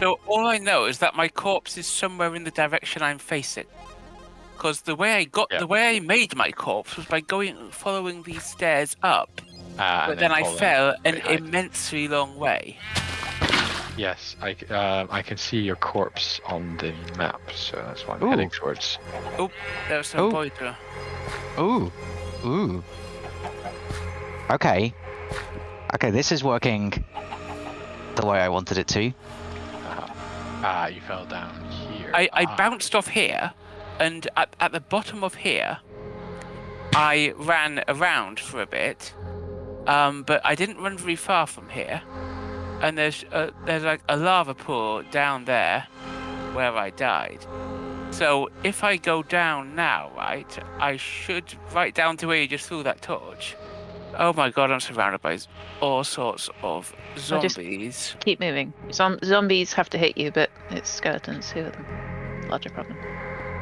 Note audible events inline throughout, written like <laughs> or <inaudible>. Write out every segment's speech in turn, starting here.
So all I know is that my corpse is somewhere in the direction I'm facing. Because the way I got, Yeah. the way I made my corpse was by going, following these stairs up. Uh, But and then I fell an behind. immensely long way. Yes, I, c- um, I can see your corpse on the map, so that's why I'm Ooh. heading towards. There was some Oh. pointer. Ooh. Ooh. Okay. Okay, this is working the way I wanted it to. Ah, you fell down here. I, I Ah, bounced off here, and at, at the bottom of here, I ran around for a bit, um, but I didn't run very far from here. And there's uh, there's like a lava pool down there, where I died. So if I go down now, right, I should right down to where you just threw that torch. Oh my god, I'm surrounded by all sorts of zombies. Keep moving. Zom- zombies have to hit you, but it's skeletons who are the larger problem.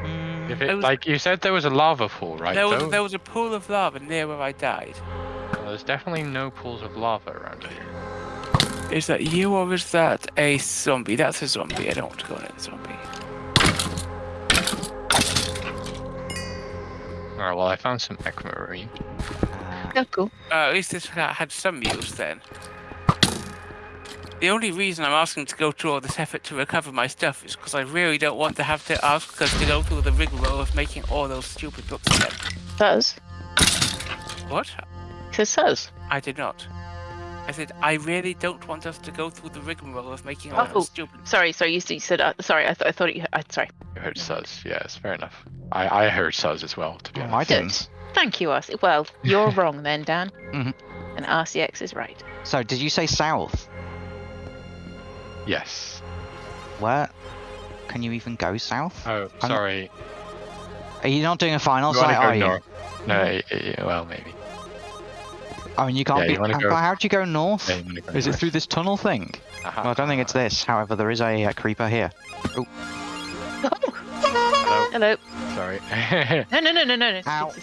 Mm, If it, was- like you said, there was a lava pool, right? There was though? there was a pool of lava near where I died. Well, there's definitely no pools of lava around here. Is that you or is that a zombie? That's a zombie. I don't want to go near a zombie. Alright, well, I found some aquamarine. Uh, Oh, cool. Uh, at least this ha- had some use then. The only reason I'm asking to go through all this effort to recover my stuff is because I really don't want to have to ask us to go through the rigmarole of making all those stupid books again. Says. What? It says says. I did not. I said I really don't want us to go through the rigmarole of making all Oh. those stupid. Sorry, sorry. You, s- you said. Uh, sorry, I, th- I thought you. I, sorry. You heard Suz, yes, fair enough. I, I heard Suz as well, to be oh, I didn't. Thank you, RC. Well, you're <laughs> wrong then, Dan. Mhm. And RCX is right. So, did you say south? Yes. Where? Can you even go south? Oh, I'm- sorry. Are you not doing a final You site, go are you? north? No, y- y- well, maybe. I mean, you can't Yeah, be. you uh, go- how'd you go north? Yeah, you go Is it through this tunnel thing? Aha. Well, I don't think it's this. However, there is a uh, creeper here. <laughs> Hello. Hello. Sorry. <laughs> No, no, no, no, no, no. Ow.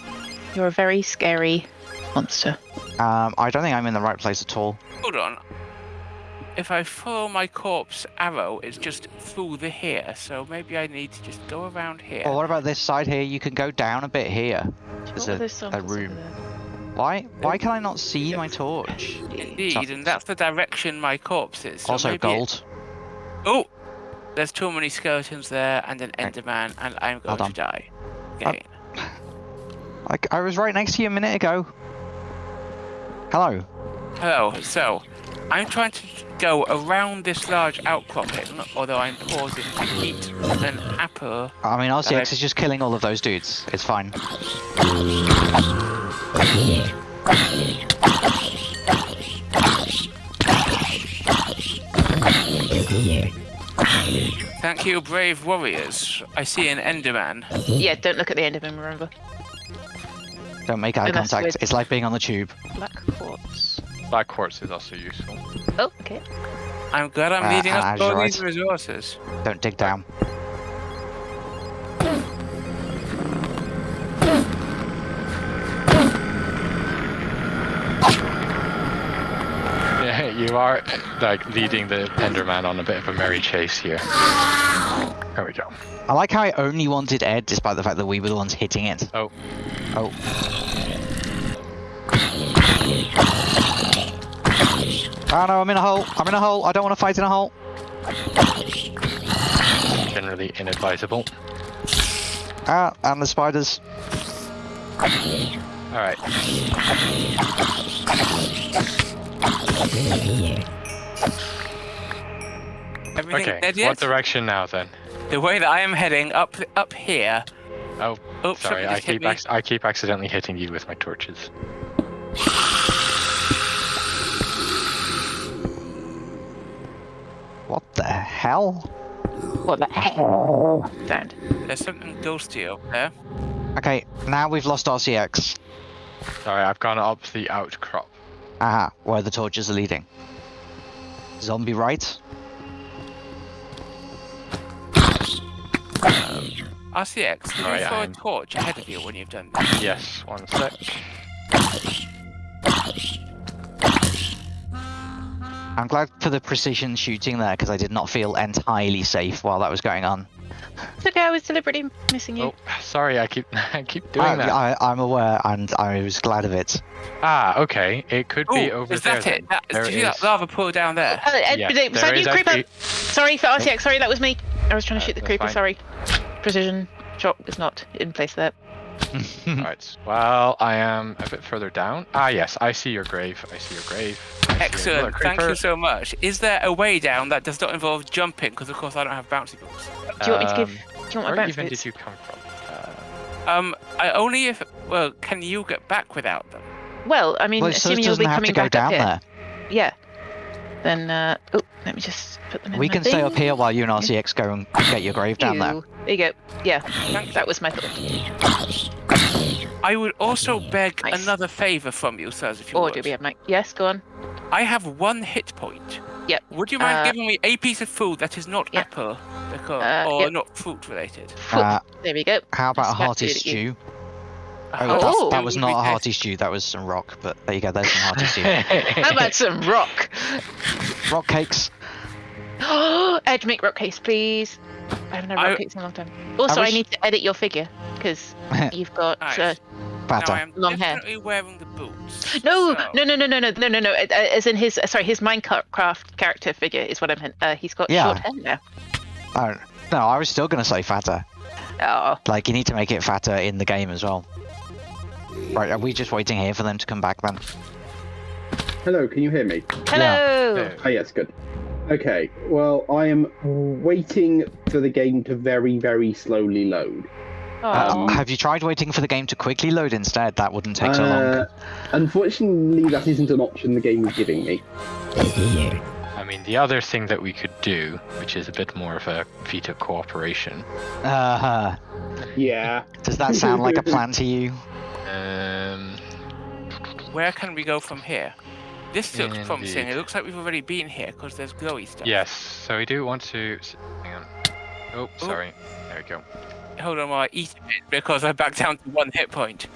You're a very scary monster. Um, I don't think I'm in the right place at all. Hold on. If I follow my corpse arrow, it's just through the here. So maybe I need to just go around here. Well, what about this side here? You can go down a bit here. There's a, a room. Why? Why can I not see my torch? Indeed, and that's the direction my corpse is. So also, maybe it- gold. Oh, there's too many skeletons there, and an Enderman, and I'm going to die. Uh, Okay. Like I was right next to you a minute ago. Hello. Hello. So, I'm trying to go around this large outcropping, although I'm pausing to eat an apple. I mean, Hello. RCX is just killing all of those dudes. It's fine. Thank you, brave warriors. I see an Enderman. Yeah, don't look at the end of him, remember. Don't make eye And that's contact. with- It's like being on the tube. Black quartz. Black quartz is also useful. Oh, okay. I'm glad I'm Uh, leading uh, us to all these resources. Don't dig down. You are like leading the Enderman on a bit of a merry chase here. There we go. I like how I only wanted Ed, despite the fact that we were the ones hitting it. Oh. Oh. Oh no, I'm in a hole. I'm in a hole. I don't want to fight in a hole. Generally inadvisable. Ah, and the spiders. Alright. Everything Okay. dead What direction now then? The way that I am heading up up here. Oh, Oops, sorry. I keep I keep accidentally hitting you with my torches. What the hell? What the hell? Sound. There's something ghosty up there. Okay, now we've lost RCX. Sorry, I've gone up the outcrop. Aha, where the torches are leading. Zombie right? Um, RCX, can you Sorry, throw a I'm- torch ahead of you when you've done that? Yes, one sec. I'm glad for the precision shooting there because I did not feel entirely safe while that was going on. It's okay. I was deliberately missing you. Oh, sorry, I keep <laughs> I keep doing I, that. I, I'm aware and I was glad of it. Ah, okay. It could be Oh, over is there. that it? That, There did you see that is. lava pool down there? Uh, uh, Yeah, there sorry, is you creeper. actually- Sorry for RCX. Sorry, that was me. I was trying to Uh, shoot the that's creeper. fine. Sorry. Precision shot is not in place there. <laughs> Right. Well, I am a bit further down. Ah, yes. I see your grave. I see your grave. I Excellent. Thank you so much. Is there a way down that does not involve jumping? Because of course I don't have bouncy balls. Do you want me to give? Do you want my Where bounce even boots? did you come from? Uh, Um, I only if well, can you get back without them? Well, I mean, well, it sort of assuming you'll be coming back down up here. there. Yeah. Then, uh, oh, let me just put them in. We my can stay up here while you and RCX go and get your grave down there. There you go. Yeah, that was my thought. I would also beg Nice. another favour from you, sirs, if you Or would. do we have Mike? Yes, go on. I have one hit point. Yep. Would you mind Uh, giving me a piece of food that is not Yep. apple, because, Uh, or yep. not fruit related? Foot. Uh, there we go. how about a Smack hearty food you. stew? A Oh, that's- Oh. that was not a hearty stew. That was some rock. But there you go. There's some hearty stew. <laughs> How about some rock? rock cakes. <gasps> Edge, make rock case, please. I haven't had rock I- cakes in a long time. Also, I, wish- need to edit your figure because <laughs> you've got. Nice. Uh, Now I am Long hair. wearing the boots. no, so- no, no, no, no, no, no, no, no. uh, As in his, uh, sorry, his Minecraft character figure is what I meant. Uh, he's got Yeah. short hair now. Oh, no, I was still gonna say fatter. Oh, Like you need to make it fatter in the game as well. Right, are we just waiting here for them to come back then? Hello, can you hear me? hello. Yeah. Oh, yes, good. Okay, well, I am waiting for the game to very, very slowly load. Uh, Oh. have you tried waiting for the game to quickly load instead? That wouldn't take so long. Uh, unfortunately, that isn't an option the game is giving me. I mean, the other thing that we could do, which is a bit more of a feat of cooperation, Uh, huh. Yeah. does that sound like a plan to you? <laughs> Where can we go from here? This looks promising. It looks like we've already been here because there's glowy stuff. yes. So we do want to. Hang on. Oh, oh, sorry. There we go. Hold on while I eat a bit because I'm back down to one hit point.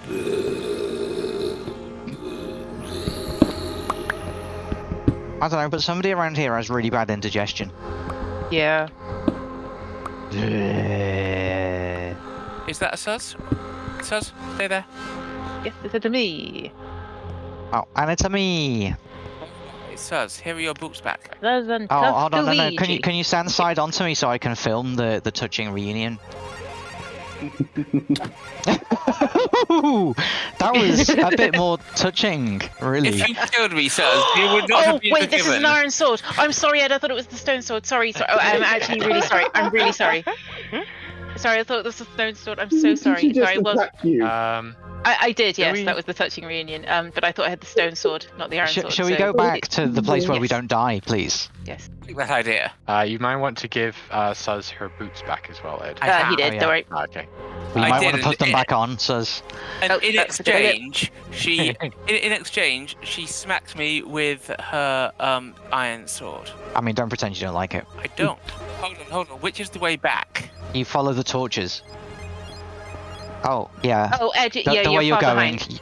I don't know, but somebody around here has really bad indigestion. Yeah. Is that a sus? Suz, stay there. Yes, it's a to me. Oh, and it's a me. It's sus. Here are your boots back. That's an Oh, hold on, no, no. Can you can you stand <laughs> side onto me so I can film the the touching reunion? <laughs> <laughs> that was a bit more touching, really. If you killed me, Suz, you would not Oh have been wait, this is an iron sword. I'm sorry, Ed. I thought it was the stone sword. Sorry, sorry. Oh, I'm actually really sorry. I'm really sorry. Sorry, I thought this was the stone sword. I'm so sorry. Sorry, well, attack you? Um, I, I did. Yes, we- that was the touching reunion. Um, but I thought I had the stone sword, not the iron Sh- sword. shall we so- go back to the place where we don't die, please? Yes. Like that idea. uh, you might want to give uh, Suz her boots back as well, Ed. I Uh, he did. Oh, yeah. Don't worry. Okay. You I might want to put them it- back on, Suz. And Oh, in that's a good idea. exchange, she <laughs> in, in exchange she smacked me with her um iron sword. I mean, don't pretend you don't like it. I don't. hold on, hold on. Which is the way back? You follow the torches. Oh, yeah. Oh, Ed. the, yeah, the you're way you're far going. behind. Keep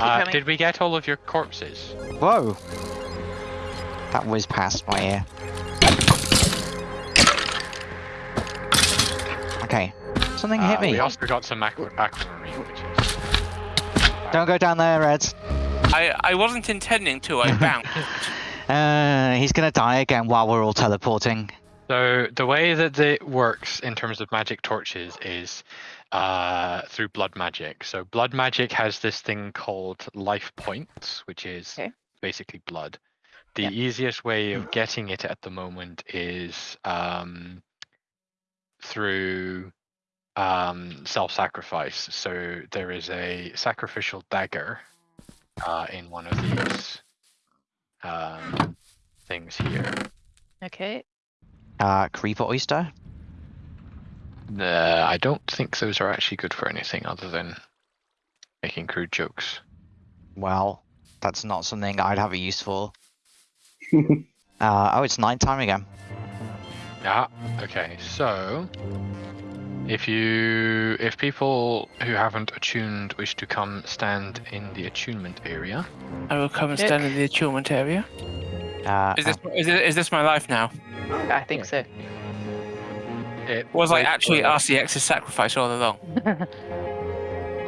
Uh, did we get all of your corpses? Whoa! That whizzed past my ear. Okay. Something hit Uh, me. We also got some aqua- aquamarine, which is. Don't go down there, Ed. I I wasn't intending to. I <laughs> bounced. Uh, he's gonna die again while we're all teleporting. So the way that it works in terms of magic torches is uh, through blood magic. So blood magic has this thing called life points, which is Okay. basically blood. The Yeah. easiest way of getting it at the moment is um, through um, self-sacrifice. So there is a sacrificial dagger uh, in one of these um, things here. Okay. Uh, creeper oyster. Uh, I don't think those are actually good for anything other than making crude jokes. Well, that's not something I'd have a use for. <laughs> Uh, oh, it's night time again. Yeah. Okay. So, if you, if people who haven't attuned wish to come stand in the attunement area, I will come and Nick. stand in the attunement area. Uh, Is this is, it, is this my life now? I think so. It Was I actually for- RCX's sacrifice all along? <laughs>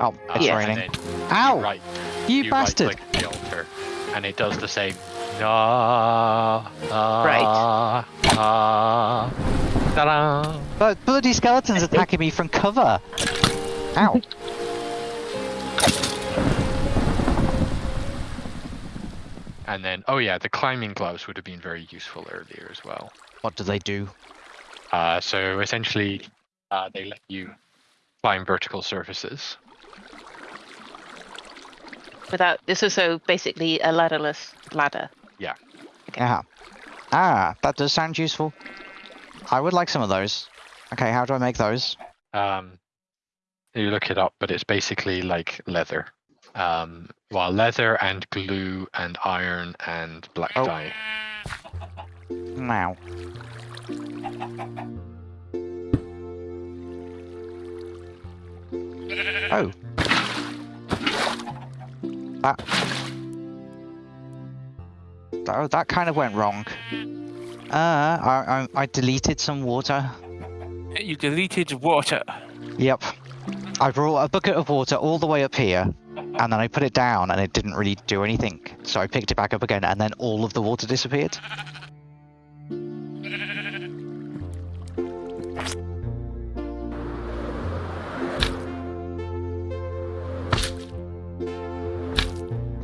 oh, it's Yeah. raining. then Ow! You, right, You, you bastard! right-click the altar, and it does the same. Ah, ah, Right. ah, ta-da. But bloody skeletons attacking me from cover. Ow! <laughs> And then, oh yeah, the climbing gloves would have been very useful earlier as well. What do they do? Uh, so essentially, uh, they let you climb vertical surfaces. Without this is so basically a ladderless ladder. Yeah. Yeah. Ah, that does sound useful. I would like some of those. Okay, how do I make those? Um, you look it up, but it's basically like leather. Um, well, leather and glue and iron and black Oh. dye. Now. Oh. That. Oh, that kind of went wrong. Uh, I, I, I deleted some water. You deleted water. Yep. I brought a bucket of water all the way up here, and then I put it down, and it didn't really do anything. So I picked it back up again, and then all of the water disappeared.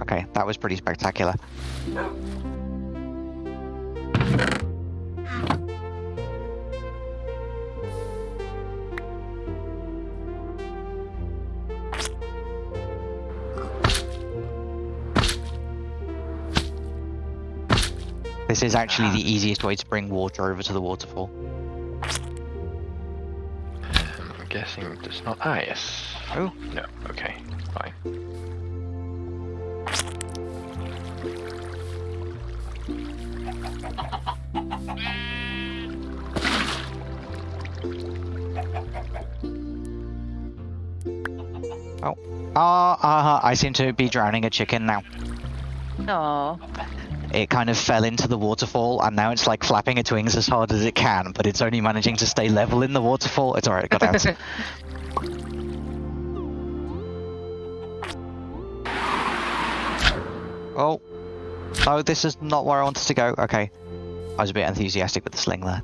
Okay, that was pretty spectacular. This is actually the easiest way to bring water over to the waterfall. Um, I'm guessing there's not ice. Oh. No. Okay. Fine. Ah, uh, I seem to be drowning a chicken now. Oh, It kind of fell into the waterfall, and now it's like flapping its wings as hard as it can, but it's only managing to stay level in the waterfall. It's alright, it got out. <laughs> oh. Oh, this is not where I wanted to go. Okay. I was a bit enthusiastic with the sling there.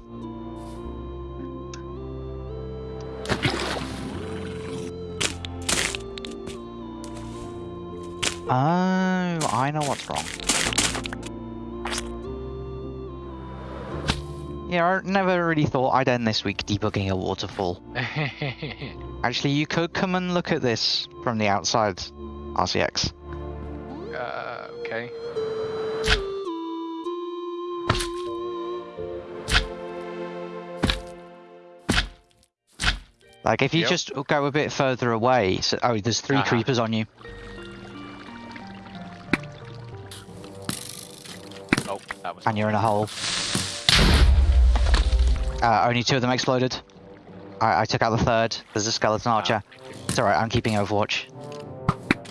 Oh, I know what's wrong. Yeah, I never really thought I'd end this week debugging a waterfall. <laughs> Actually, you could come and look at this from the outside, RCX. uh, okay. Like, if you Yep. just go a bit further away, so, oh, there's 3 Uh-huh. creepers on you. Oh, that was. and you're in a hole. Uh, only two of them exploded. I, I took out the third. There's a skeleton archer. It's alright, I'm keeping Overwatch.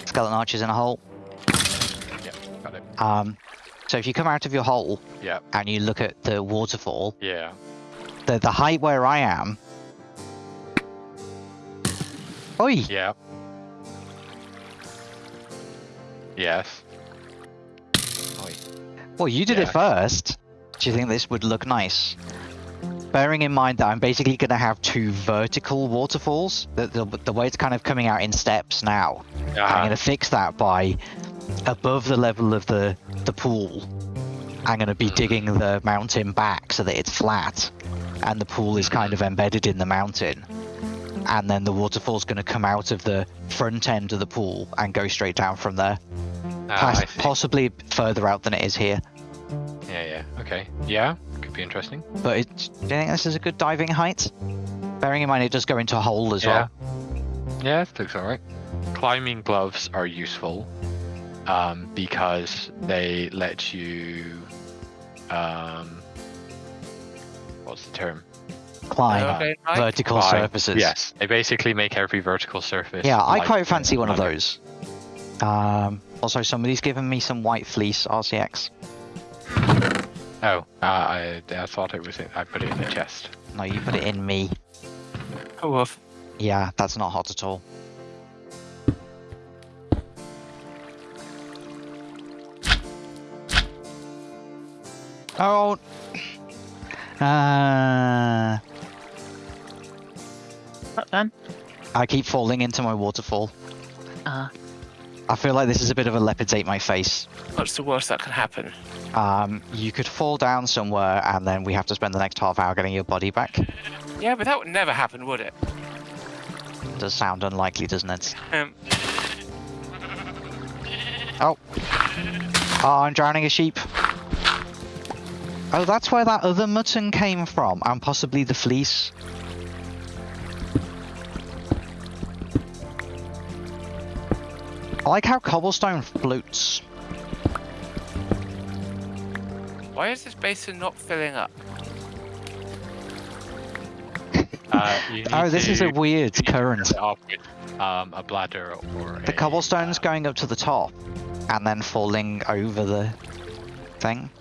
Skeleton archer's in a hole. Yeah, got it. Um, so if you come out of your hole Yeah, and you look at the waterfall, yeah. the, the height where I am... Oi! Yeah. Yes. Well, you did Yeah. it first. Do you think this would look nice? Bearing in mind that I'm basically going to have two vertical waterfalls, the, the, the way it's kind of coming out in steps now. I'm Uh-huh. going to fix that by above the level of the, the pool. I'm going to be digging the mountain back so that it's flat and the pool is kind of embedded in the mountain. And then the waterfall's going to come out of the front end of the pool and go straight down from there. Ah, Pass- possibly further out than it is here. Yeah, yeah. Okay. Yeah, could be interesting. But it, do you think this is a good diving height? Bearing in mind it does go into a hole as Yeah. well. Yeah, it looks alright. Climbing gloves are useful um, because they let you. Um, what's the term? Climb Okay, right. vertical Climb. surfaces. Yes, they basically make every vertical surface. Yeah, I quite fancy one of those. Um, also, somebody's given me some white fleece RCX. Oh, uh, I, I thought it was. In, I put it in the chest. No, you put it in me. Oh, woof. Yeah, that's not hot at all. Oh. Uh, Not done. I keep falling into my waterfall. Uh, I feel like this is a bit of a leopard's ate my face. What's the worst that can happen? Um, you could fall down somewhere, and then we have to spend the next half hour getting your body back. Yeah, but that would never happen, would it? Does sound unlikely, doesn't it? Um, Oh, I'm drowning a sheep. Oh, that's where that other mutton came from, and possibly the fleece. I like how cobblestone floats. why is this basin not filling up? <laughs> Uh, Oh, this is a weird to current. with, um, a bladder or The a, cobblestone's uh, going up to the top, and then falling over the thing.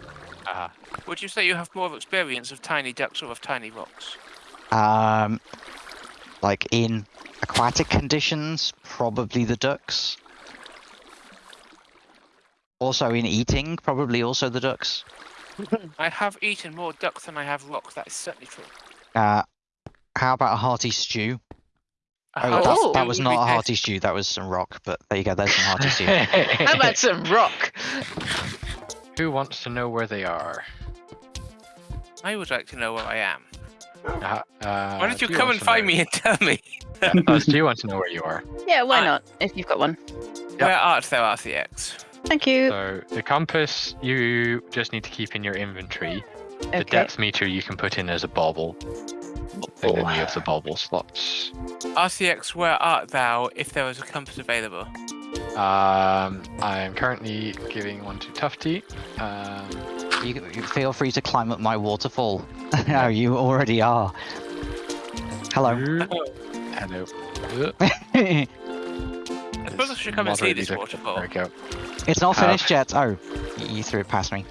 uh, Would you say you have more experience of tiny ducks or of tiny rocks? Um, like in aquatic conditions, probably the ducks. Also in eating, probably also the ducks. <laughs> I have eaten more ducks than I have rocks. That is certainly true. Uh, how about a hearty stew? A Oh, that, that was not a hearty stew. That was some rock. But there you go. There's some hearty stew. <laughs> how about some rock? <laughs> Who wants to know where they are? I would like to know where I am. Uh, uh, Why don't you do come want and find me and tell me? Yeah, Us, do you want to know where you are? Yeah, why Uh, not? If you've got one. Where art thou, RCX? Thank you. So the compass you just need to keep in your inventory. The depth meter you can put in as a bauble in any of the bauble slots. RCX, where art thou if there was a compass available? Um, I'm currently giving one to Tufty. Um, you, you feel free to climb up my waterfall. <laughs> oh, you already are. Hello. hello. <laughs> Uh, I <laughs> suppose I should come and see moderately this waterfall. There we go. it's not Uh, finished yet. Oh, you threw it past me.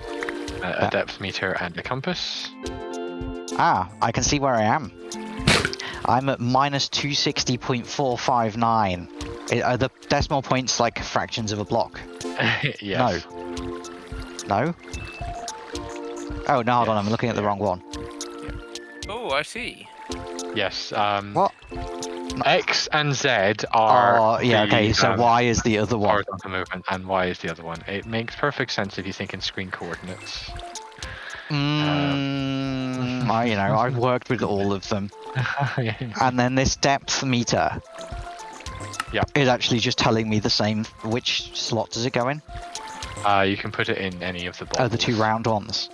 A, a depth meter and a compass. Ah, I can see where I am. I'm at minus 260.459. Are the decimal points like fractions of a block? <laughs> yes. No? No? Oh, no, hold on, I'm looking at the yeah. wrong one. Oh, I see. Yes. Um, What? X and Z are. Oh, yeah, the, okay, so um, Y is the other one. Horizontal movement, and Y is the other one. It makes perfect sense if you think in screen coordinates. Mm, I, you know, I've worked with all of them. <laughs> And then this depth meter. Yeah. Is actually just telling me the same. Which slot does it go in? uh, you can put it in any of the Oh, the two round ones.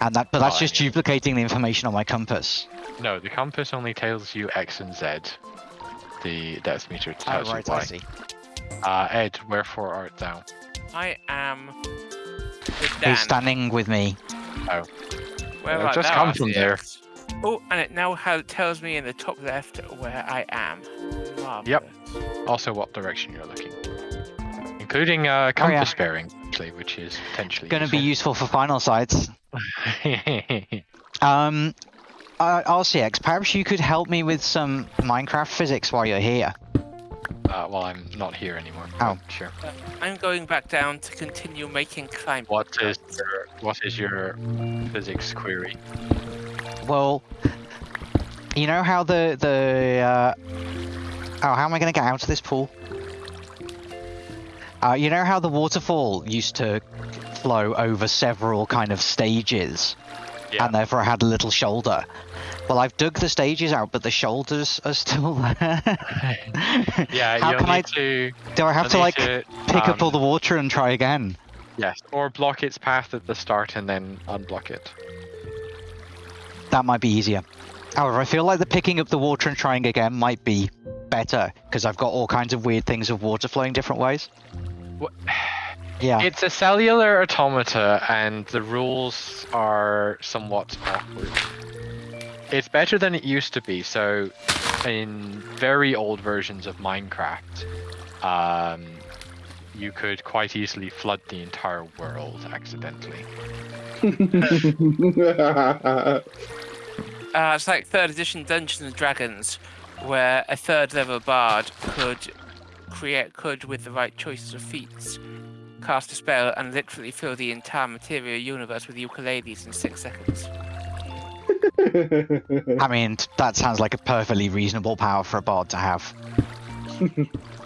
And that, but that's Oh, just yeah. duplicating the information on my compass. No, the compass only tells you X and Z. The depth meter tells Oh, tells right, you I Y. see. Uh, Ed, wherefore art thou? I am with Dan. He's standing with me. Oh. Where I've just come from there. Oh, and it now ha- tells me in the top left where I am. Yep. Also, what direction you're looking, including uh, Oh, yeah. compass bearing, actually, which is potentially Going to be useful for final sites. Useful. <laughs> Um, uh, RCX, perhaps you could help me with some Minecraft physics while you're here. uh, well, I'm not here anymore. Oh. but Sure. I'm going back down to continue making climb. What is your what is your physics query? Well, you know how the the uh, oh, how am I going to get out of this pool? Uh, you know how the waterfall used to flow over several kind of stages, Yeah. and therefore I had a little shoulder. Well, I've dug the stages out, but the shoulders are still there. <laughs> Yeah, How you'll can need I to do? I have to like to, pick up all um, the water and try again. yes, or block its path at the start and then unblock it. That might be easier. However, I feel like the picking up the water and trying again might be better because I've got all kinds of weird things of water flowing different ways. What? Yeah. It's a cellular automata, and the rules are somewhat awkward. It's better than it used to be. So, in very old versions of Minecraft, um, you could quite easily flood the entire world accidentally. <laughs> Uh, it's like third edition Dungeons and Dragons, where a third level bard could create could with the right choices of feats cast a spell and literally fill the entire material universe with ukuleles in six seconds. <laughs> I mean, that sounds like a perfectly reasonable power for a bard to have. <laughs>